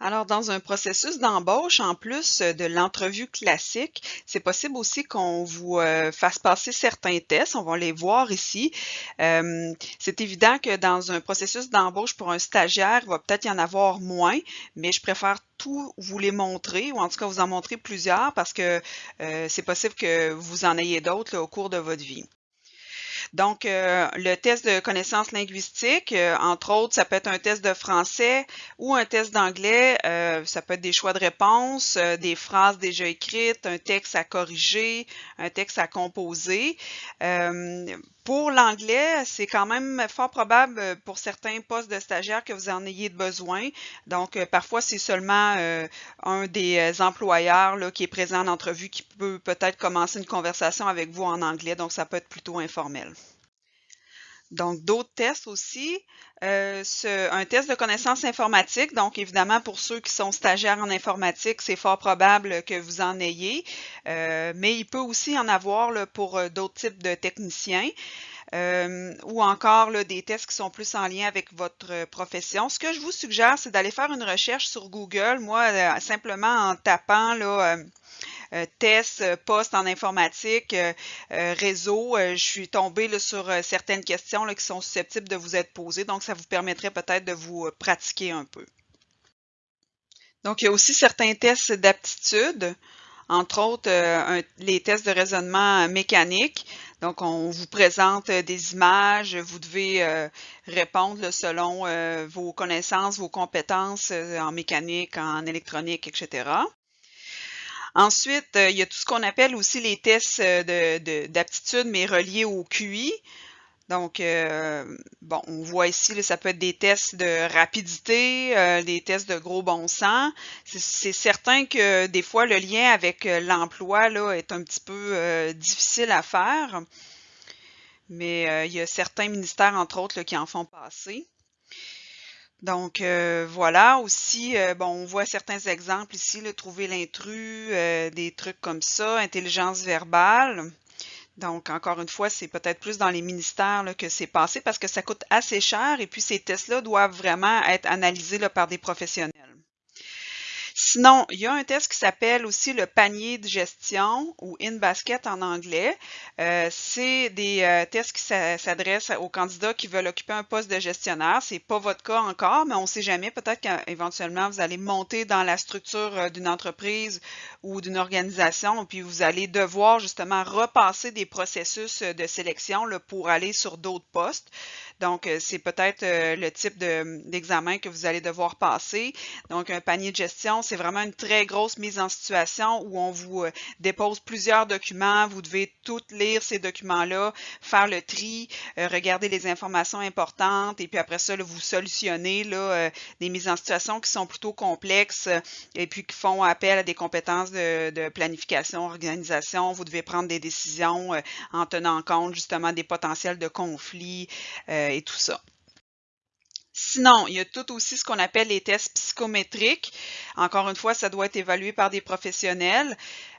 Alors, dans un processus d'embauche, en plus euh, de l'entrevue classique, c'est possible aussi qu'on vous euh, fasse passer certains tests. On va les voir ici. Euh, c'est évident que dans un processus d'embauche pour un stagiaire, il va peut-être y en avoir moins, mais je préfère tout vous les montrer, ou en tout cas vous en montrer plusieurs, parce que c'est possible que vous en ayez d'autres au cours de votre vie. Donc, euh, le test de connaissances linguistiques, euh, entre autres, ça peut être un test de français ou un test d'anglais. Euh, ça peut être des choix de réponse, des phrases déjà écrites, un texte à corriger, un texte à composer. Pour l'anglais, c'est quand même fort probable pour certains postes de stagiaires que vous en ayez besoin. Donc, parfois, c'est seulement un des employeurs là, qui est présent en entrevue qui peut peut-être commencer une conversation avec vous en anglais. Donc, ça peut être plutôt informel. Donc, d'autres tests aussi. Euh, un test de connaissances informatiques. Donc, évidemment, pour ceux qui sont stagiaires en informatique, c'est fort probable que vous en ayez. Euh, mais il peut aussi en avoir pour euh, d'autres types de techniciens. ou encore des tests qui sont plus en lien avec votre profession. Ce que je vous suggère, c'est d'aller faire une recherche sur Google. Moi, simplement en tapant là, tests, euh, postes en informatique, euh, réseau, je suis tombée sur certaines questions qui sont susceptibles de vous être posées. Donc, ça vous permettrait peut-être de vous pratiquer un peu. Donc, il y a aussi certains tests d'aptitude, entre autres les tests de raisonnement mécanique. Donc, on vous présente des images, vous devez répondre selon vos connaissances, vos compétences en mécanique, en électronique, etc. Ensuite, euh, il y a tout ce qu'on appelle aussi les tests euh, d'aptitude, mais reliés au QI. Donc, euh, bon, on voit ici, ça peut être des tests de rapidité, des tests de gros bon sens. C'est certain que des fois, le lien avec l'emploi est un petit peu difficile à faire, mais il y a certains ministères, entre autres, qui en font passer. Donc euh, voilà, aussi, euh, bon, on voit certains exemples ici, trouver l'intrus, euh, des trucs comme ça, intelligence verbale. Donc, encore une fois, c'est peut-être plus dans les ministères que c'est passé parce que ça coûte assez cher et puis ces tests-là doivent vraiment être analysés par des professionnels. Sinon, il y a un test qui s'appelle aussi le panier de gestion ou in basket en anglais. Euh, c'est des euh, tests qui s'adressent aux candidats qui veulent occuper un poste de gestionnaire. C'est pas votre cas encore, mais on ne sait jamais. Peut-être qu'éventuellement vous allez monter dans la structure euh, d'une entreprise ou d'une organisation, puis vous allez devoir justement repasser des processus de sélection pour aller sur d'autres postes. Donc, c'est peut-être le type d'examen que vous allez devoir passer. Donc, un panier de gestion, c'est vraiment une très grosse mise en situation où on vous euh, dépose plusieurs documents. Vous devez toutes lire ces documents-là, faire le tri, euh, regarder les informations importantes et puis après ça, vous solutionnez euh, des mises en situation qui sont plutôt complexes et puis qui font appel à des compétences de, de planification, organisation. Vous devez prendre des décisions en tenant compte justement des potentiels de conflits et tout ça. Sinon, il y a tout aussi ce qu'on appelle les tests psychométriques. Encore une fois, ça doit être évalué par des professionnels.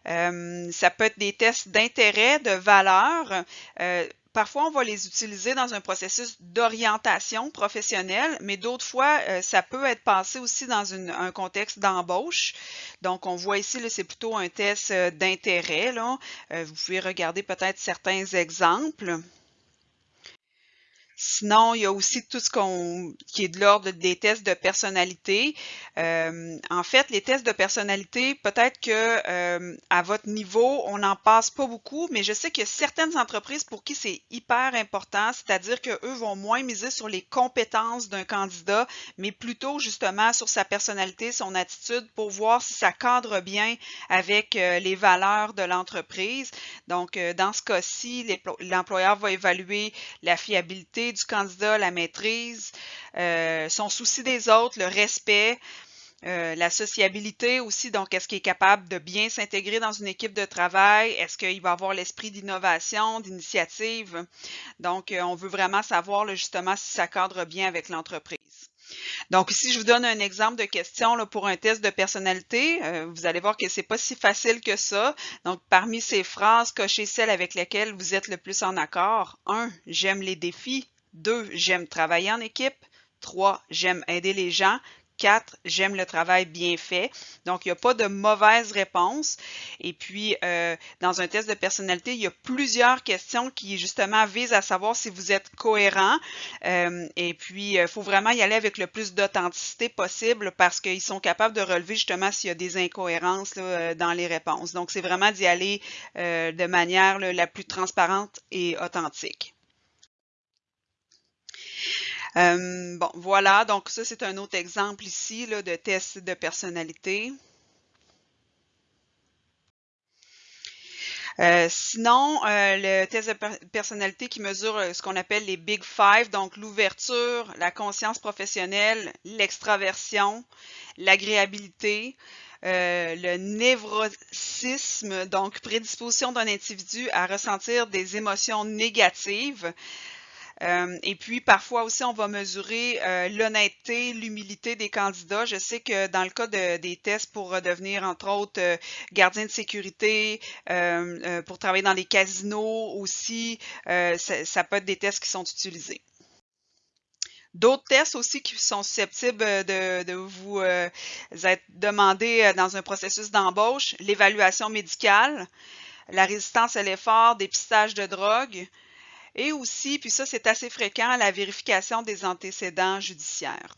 Euh, ça peut être des tests d'intérêt, de valeur. Euh, parfois, on va les utiliser dans un processus d'orientation professionnelle, mais d'autres fois, euh, ça peut être passé aussi dans un contexte d'embauche. Donc, on voit ici, c'est plutôt un test d'intérêt. vous pouvez regarder peut-être certains exemples. Sinon, il y a aussi tout ce qu'on qui est de l'ordre des tests de personnalité. Euh, en fait, les tests de personnalité, peut-être que euh, à votre niveau, on n'en passe pas beaucoup, mais je sais qu'il y a certaines entreprises pour qui c'est hyper important, c'est-à-dire qu'eux vont moins miser sur les compétences d'un candidat, mais plutôt justement sur sa personnalité, son attitude pour voir si ça cadre bien avec euh, les valeurs de l'entreprise. Donc, dans ce cas-ci, l'employeur va évaluer la fiabilité du candidat, la maîtrise, euh, son souci des autres, le respect, euh, la sociabilité aussi, donc est-ce qu'il est capable de bien s'intégrer dans une équipe de travail? Est-ce qu'il va avoir l'esprit d'innovation, d'initiative? Donc, euh, on veut vraiment savoir justement si ça cadre bien avec l'entreprise. Donc, ici, je vous donne un exemple de question pour un test de personnalité. vous allez voir que c'est pas si facile que ça. Donc, parmi ces phrases, cochez celles avec lesquelles vous êtes le plus en accord. 1. J'aime les défis. 2. J'aime travailler en équipe. 3. J'aime aider les gens. 4, j'aime le travail bien fait. Donc, il n'y a pas de mauvaise réponse. Et puis, euh, dans un test de personnalité, il y a plusieurs questions qui, justement, visent à savoir si vous êtes cohérent. Euh, et puis, il faut vraiment y aller avec le plus d'authenticité possible parce qu'ils sont capables de relever, justement, s'il y a des incohérences dans les réponses. Donc, c'est vraiment d'y aller de manière la plus transparente et authentique. Euh, bon, voilà, donc ça, c'est un autre exemple ici là, de test de personnalité. Euh, sinon, euh, le test de personnalité qui mesure ce qu'on appelle les Big Five, donc l'ouverture, la conscience professionnelle, l'extraversion, l'agréabilité, le névrosisme, donc prédisposition d'un individu à ressentir des émotions négatives, euh, et puis, parfois aussi, on va mesurer euh, l'honnêteté, l'humilité des candidats. Je sais que dans le cas des tests pour devenir, entre autres, euh, gardien de sécurité, pour travailler dans les casinos aussi, ça, peut être des tests qui sont utilisés. D'autres tests aussi qui sont susceptibles de, vous être demandés dans un processus d'embauche, l'évaluation médicale, la résistance à l'effort, dépistage de drogue, et aussi, puis ça c'est assez fréquent, la vérification des antécédents judiciaires.